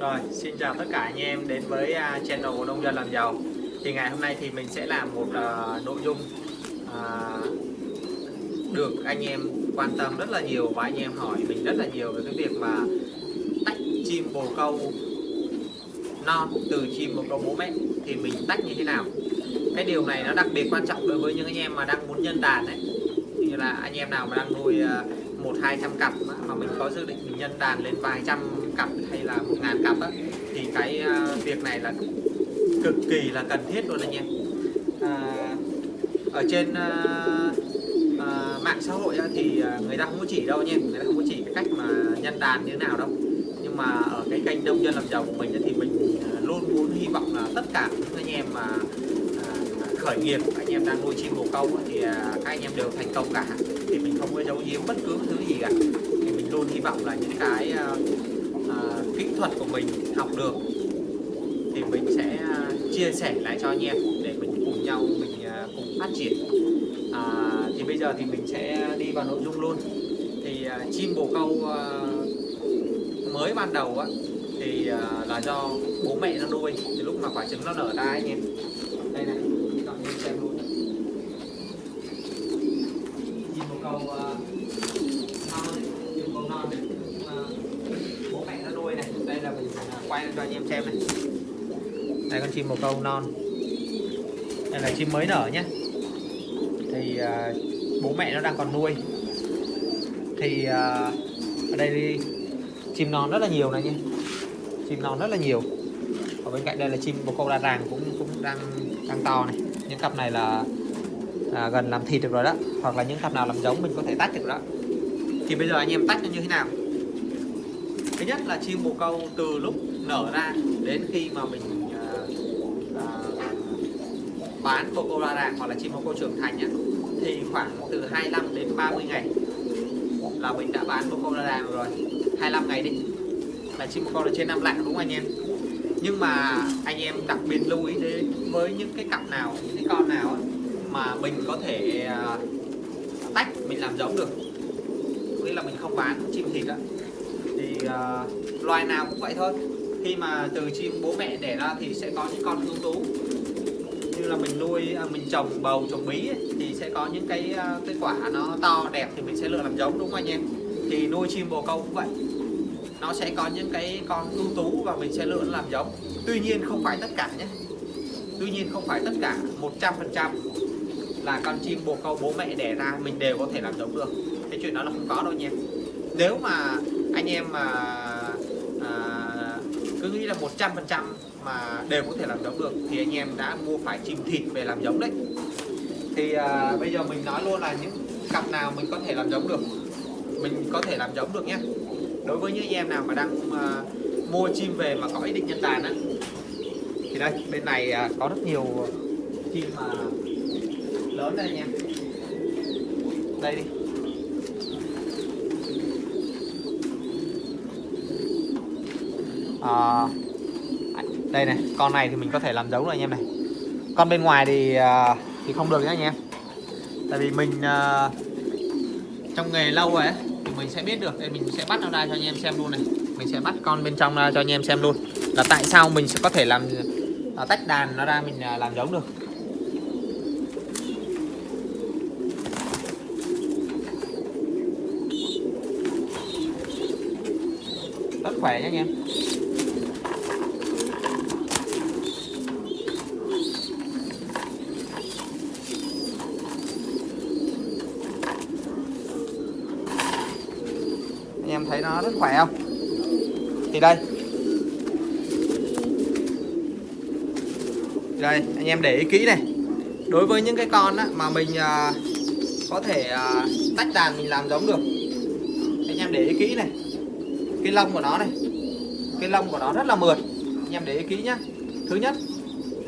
Rồi, xin chào tất cả anh em đến với à, channel của Nông dân làm giàu. Thì ngày hôm nay thì mình sẽ làm một uh, nội dung uh, được anh em quan tâm rất là nhiều và anh em hỏi mình rất là nhiều về cái việc mà tách chim bồ câu non từ chim bồ câu bố mẹ. Thì mình tách như thế nào? Cái điều này nó đặc biệt quan trọng đối với những anh em mà đang muốn nhân đàn này. như là anh em nào mà đang nuôi một hai trăm cặp mà mình có dự định mình nhân đàn lên vài trăm cặp hay là một ngàn cặp á, thì cái uh, việc này là cực kỳ là cần thiết luôn anh em. À, ở trên uh, uh, mạng xã hội á, thì người ta không có chỉ đâu anh em người ta không có chỉ cái cách mà nhân đàn như thế nào đâu. Nhưng mà ở cái kênh nông dân làm giàu của mình thì mình luôn muốn hy vọng là tất cả những anh em mà khởi nghiệp anh em đang nuôi chim bồ câu thì các anh em đều thành công cả. Thì mình không có giấu giếm bất cứ thứ gì cả. Thì mình luôn hy vọng là những cái uh, kỹ thuật của mình học được thì mình sẽ uh, chia sẻ lại cho anh em để mình cùng nhau mình uh, cùng phát triển. À, thì bây giờ thì mình sẽ đi vào nội dung luôn. Thì uh, chim bồ câu uh, mới ban đầu á thì uh, là do bố mẹ nó nuôi từ lúc mà quả trứng nó nở ra anh em đây này các anh xem luôn chim bồ câu uh, non đấy, chim bồ non đấy uh, bố mẹ nó nuôi này đây là mình quay cho anh em xem này. Đây con chim bồ câu non. Đây là chim mới nở nhé. Thì uh, bố mẹ nó đang còn nuôi. Thì uh, ở đây đi. Chim non rất là nhiều này nhé. Chim non rất là nhiều. Ở bên cạnh đây là chim bồ câu đa ràng cũng cũng đang đang to này. Những cặp này là à, gần làm thịt được rồi đó. Hoặc là những cặp nào làm giống mình có thể tách được đó. Thì bây giờ anh em tách nó như thế nào? Thứ nhất là chim bồ câu từ lúc nở ra đến khi mà mình uh, uh, bán bồ câu la ràng hoặc là chim bồ câu trưởng thành nhé thì khoảng từ 25 đến 30 ngày là mình đã bán bồ câu la ràng rồi. 25 ngày đi là chim bồ câu là trên năm lạng đúng không anh em? Nhưng mà anh em đặc biệt lưu ý đến với những cái cặp nào những cái con nào mà mình có thể uh, tách mình làm giống được nghĩa là mình không bán chim thịt đó thì uh, loài nào cũng vậy thôi khi mà từ chim bố mẹ đẻ ra thì sẽ có những con ưu tú. Như là mình nuôi à, mình trồng bầu trồng bí ấy, thì sẽ có những cái à, cái quả nó to đẹp thì mình sẽ lựa làm giống đúng không anh em? Thì nuôi chim bồ câu cũng vậy. Nó sẽ có những cái con ưu tú và mình sẽ lựa làm giống. Tuy nhiên không phải tất cả nhé. Tuy nhiên không phải tất cả 100% là con chim bồ câu bố mẹ đẻ ra mình đều có thể làm giống được. Cái chuyện đó là không có đâu nha nếu mà anh em mà à, cứ nghĩ là 100% mà đều có thể làm giống được thì anh em đã mua phải chim thịt về làm giống đấy. Thì à, bây giờ mình nói luôn là những cặp nào mình có thể làm giống được mình có thể làm giống được nhé. Đối với những anh em nào mà đang à, mua chim về mà có ý định nhân đàn á thì đây bên này à, có rất nhiều chim mà lớn đây nha đây đi. À, đây này con này thì mình có thể làm giống rồi anh em này. Con bên ngoài thì ờ, thì không được nhá anh em. Tại vì mình ờ, trong nghề lâu rồi ấy thì mình sẽ biết được. Đây mình sẽ bắt nó ra cho anh em xem luôn này. Mình sẽ bắt con bên trong ra cho anh em xem luôn. Là tại sao mình sẽ có thể làm à, tách đàn nó ra mình à, làm giống được. Rất khỏe nhé anh em. Em thấy nó rất khỏe không? Thì đây. Đây anh em để ý kỹ này. Đối với những cái con á, mà mình à, có thể à, tách đàn mình làm giống được anh em để ý kỹ này. Cái lông của nó này. Cái lông của nó rất là mượt. Anh em để ý kỹ nhá. Thứ nhất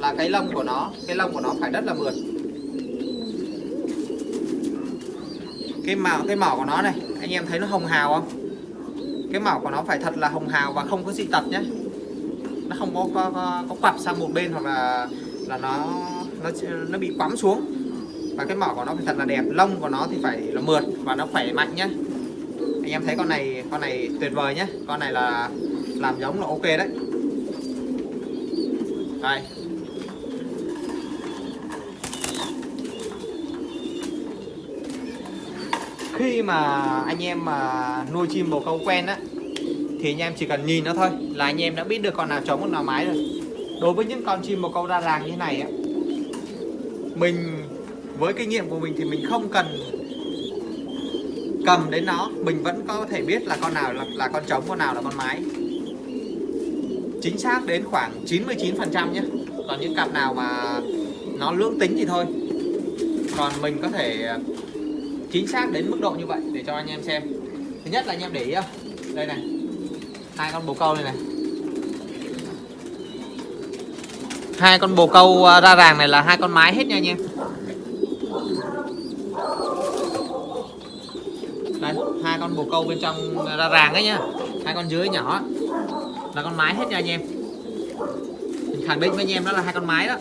là cái lông của nó cái lông của nó phải rất là mượt. Cái màu cái mỏ của nó này anh em thấy nó hồng hào không? Cái màu của nó phải thật là hồng hào và không có dị tật nhé. Nó không có có, có, có quặp sang một bên hoặc là là nó nó nó bị quắm xuống. Và cái mỏ của nó phải thật là đẹp lông của nó thì phải là mượt và nó khỏe mạnh nhé. Anh em thấy con này con này tuyệt vời nhé. Con này là làm giống là ok đấy. Đây. Khi mà anh em mà nuôi chim bồ câu quen á thì anh em chỉ cần nhìn nó thôi là anh em đã biết được con nào trống con nào mái rồi. Đối với những con chim bồ câu đa ràng như thế này á mình với kinh nghiệm của mình thì mình không cần cầm đến nó mình vẫn có thể biết là con nào là, là con trống con nào là con mái. Chính xác đến khoảng 99 phần trăm nhé. Còn những cặp nào mà nó lưỡng tính thì thôi. Còn mình có thể chính xác đến mức độ như vậy để cho anh em xem. Thứ nhất là anh em để ý không? Đây này. Hai con bồ câu này này. Hai con bồ câu à, ra ràng này là hai con mái hết nha anh em. Đây, hai con bồ câu bên trong ra ràng ấy nhá hai con dưới nhỏ. Là con mái hết nha anh em. Mình khẳng định với anh em đó là hai con mái đó.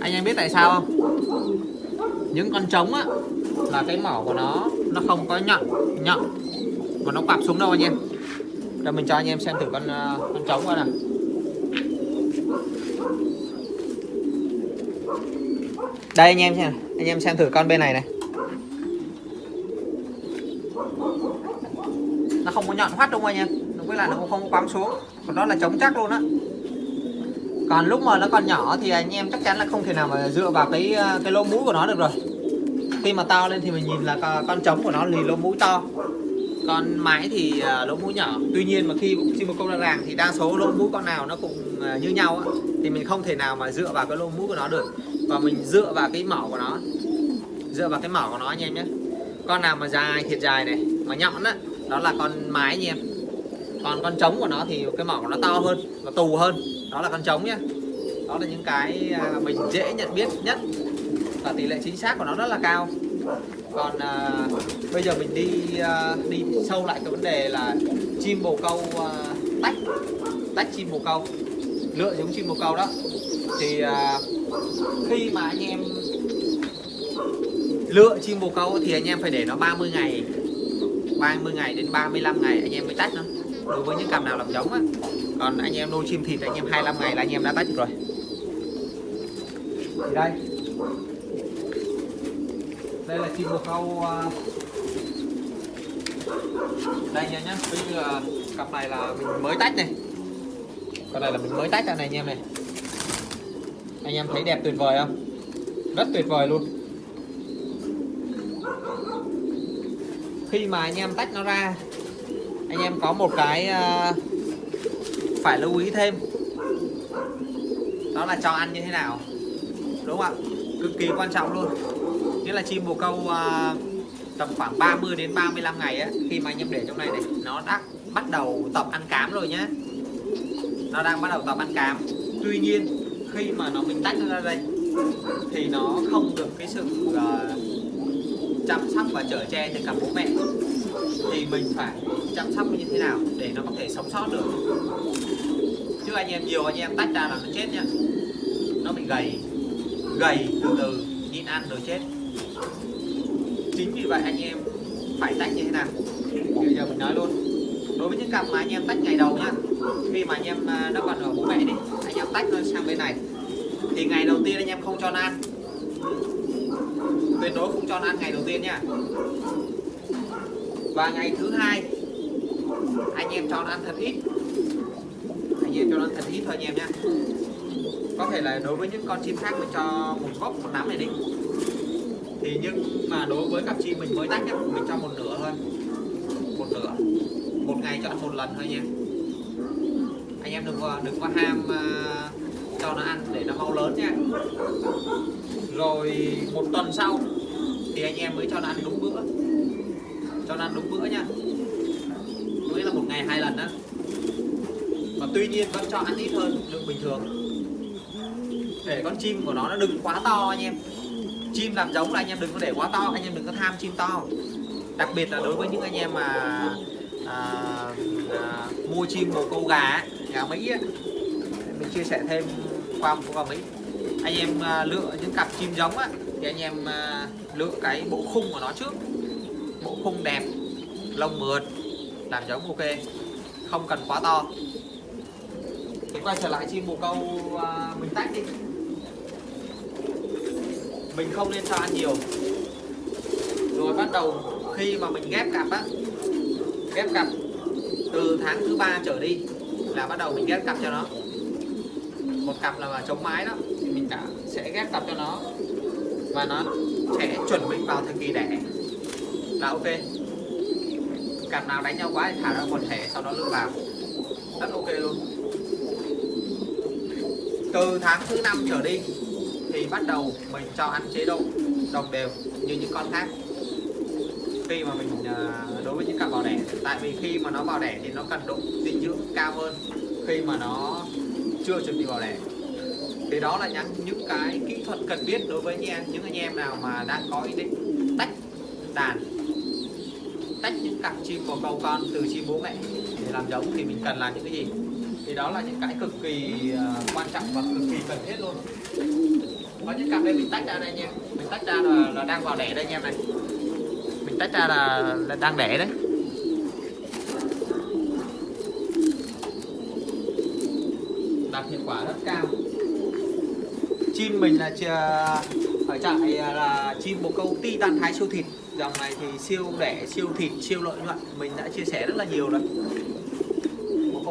Anh em biết tại sao không? Những con trống á, là cái mỏ của nó nó không có nhọn nhọn. Mà nó quặp xuống đâu anh em? Rồi mình cho anh em xem thử con ờ, con trống coi nào. Đây anh em xem anh em xem thử con bên này này. Nó không có nhọn hoắt đúng không anh em với lại nó cũng không có quắm xuống. Còn đó là trống chắc luôn á còn lúc mà nó còn nhỏ thì anh em chắc chắn là không thể nào mà dựa vào cái ờ, cái lỗ mũi của nó được rồi. Khi mà to lên thì mình nhìn là con trống của nó thì lỗ mũi to. Con mái thì ờ, lỗ mũi nhỏ. Tuy nhiên mà khi chim bồ câu ra ràng thì đa số lỗ mũi con nào nó cũng ờ, như nhau á. Thì mình không thể nào mà dựa vào cái lỗ mũi của nó được. Và mình dựa vào cái mỏ của nó. Dựa vào cái mỏ của nó anh em nhé. Con nào mà dài, thiệt dài này, mà nhọn á, đó là con mái anh em. Còn con trống của nó thì cái mỏ của nó to hơn và tù hơn đó là con trống nhé đó là những cái à, mình dễ nhận biết nhất. Và tỷ lệ chính xác của nó rất là cao. Còn à, bây giờ mình đi à, đi sâu lại cái vấn đề là chim bồ câu à, tách tách chim bồ câu lựa giống chim bồ câu đó. Thì à, khi mà anh em lựa chim bồ câu thì anh em phải để nó 30 ngày 30 ngày đến 35 ngày anh em mới tách nó. Đối với những cặp nào làm giống á còn anh em nuôi chim thịt anh em 25 ngày là anh em đã tách rồi. Thì đây. Đây là chim bồ câu à, đây nha nhá. Ví như là cặp này là mình mới tách này. Con này là mình mới tách ra này anh em này. Anh em thấy đẹp tuyệt vời không? Rất tuyệt vời luôn. Khi mà anh em tách nó ra anh em có một cái uh, phải lưu ý thêm. Đó là cho ăn như thế nào. Đúng không ạ? Cực kỳ quan trọng luôn. Nghĩa là chim bồ câu à, tầm khoảng 30 đến 35 ngày á khi mà anh em để trong này này nó đã bắt đầu tập ăn cám rồi nhé nó đang bắt đầu tập ăn cám. Tuy nhiên khi mà nó mình tách nó ra đây thì nó không được cái sự uh, chăm sóc và chở che từ cả bố mẹ. Thì mình phải chăm sóc như thế nào để nó có thể sống sót được chứ anh em nhiều, anh em tách ra là nó chết nhá. Nó bị gầy. Gầy từ từ, nhịn ăn rồi chết. Chính vì vậy anh em phải tách như thế nào? Bây giờ mình nói luôn. Đối với những cặp mà anh em tách ngày đầu nhá, khi mà anh em à, nó còn ở bố mẹ đi, anh em tách nó sang bên này. Thì ngày đầu tiên anh em không cho nó ăn. Tuyệt đối không cho nó ăn ngày đầu tiên nhá. Và ngày thứ hai, anh em cho nó ăn thật ít nhiều cho nó thật ít thôi anh em nhé. có thể là đối với những con chim khác mình cho một gốc một nắm này đi. Thì nhưng mà đối với cặp chim mình mới tách nhá mình cho một nửa thôi. Một nửa. Một ngày cho một lần thôi nha. Anh em đừng có đừng có ham uh, cho nó ăn để nó mau lớn nha. Rồi một tuần sau thì anh em mới cho nó ăn đúng bữa. Cho nó ăn đúng bữa nha. Nghĩa là một ngày hai lần đó tuy nhiên vẫn cho ăn ít hơn lượng bình thường. Để con chim của nó nó đừng quá to anh em. Chim làm giống là anh em đừng có để quá to anh em đừng có tham chim to. Đặc biệt là đối với những anh em mà à, à, mua chim bồ câu gà gà mỹ ấy. mình chia sẻ thêm qua một gà mỹ. Anh em à, lựa những cặp chim giống á, thì anh em à, lựa cái bộ khung của nó trước. Bộ khung đẹp lông mượt làm giống ok không cần quá to thì quay trở lại chim bồ câu à, mình tách đi. Mình không nên cho ăn nhiều. Rồi bắt đầu khi mà mình ghép cặp á ghép cặp từ tháng thứ ba trở đi là bắt đầu mình ghép cặp cho nó. Một cặp là mà chống mái đó thì mình đã sẽ ghép cặp cho nó. Và nó sẽ chuẩn bị vào thời kỳ đẻ. Là ok. Cặp nào đánh nhau quá thì thả ra quần thể sau đó lựa vào. Rất ok luôn từ tháng thứ năm trở đi, thì bắt đầu mình cho ăn chế độ đồng đều như những con khác. Khi mà mình à, đối với những cặp bò đẻ, tại vì khi mà nó bò đẻ thì nó cần độ dinh dưỡng cao hơn. Khi mà nó chưa chuẩn bị bò đẻ, thì đó là những những cái kỹ thuật cần biết đối với anh em, những anh em nào mà đang có ý định tách đàn, tách những cặp chim bồ câu con từ chim bố mẹ để làm giống thì mình cần làm những cái gì? Thì đó là những cái cực kỳ à, quan trọng và cực kỳ cần thiết luôn. Có những cặp đây mình tách ra đây nha, mình tách ra là, là đang vào đẻ đây anh em này. Mình tách ra là, là đang đẻ đấy. Đạt hiệu quả rất cao. Chim mình là chà- ở trại là chim bồ câu titan thái siêu thịt. Dòng này thì siêu đẻ siêu thịt siêu lợi nhuận. Mình đã chia sẻ rất là nhiều rồi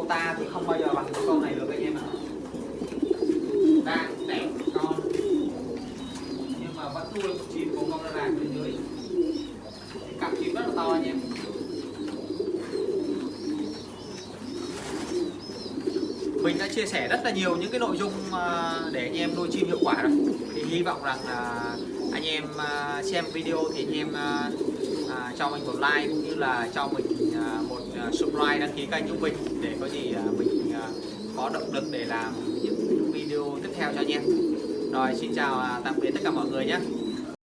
ta thì không bao giờ bằng con này được anh em ạ. Đang, đẹp con nhưng mà vẫn nuôi một chim của con ra vàng bên dưới. Cặp chim rất là to anh em. Mình đã chia sẻ rất là nhiều những cái nội dung à, để anh em nuôi chim hiệu quả rồi. Thì hy vọng rằng là anh em à, xem video thì anh em à, cho mình một like cũng như là cho mình subscribe đăng ký kênh của mình để có gì à, mình à, có động lực để làm những video tiếp theo cho anh em. Rồi, xin chào à, tạm biệt tất cả mọi người nhé.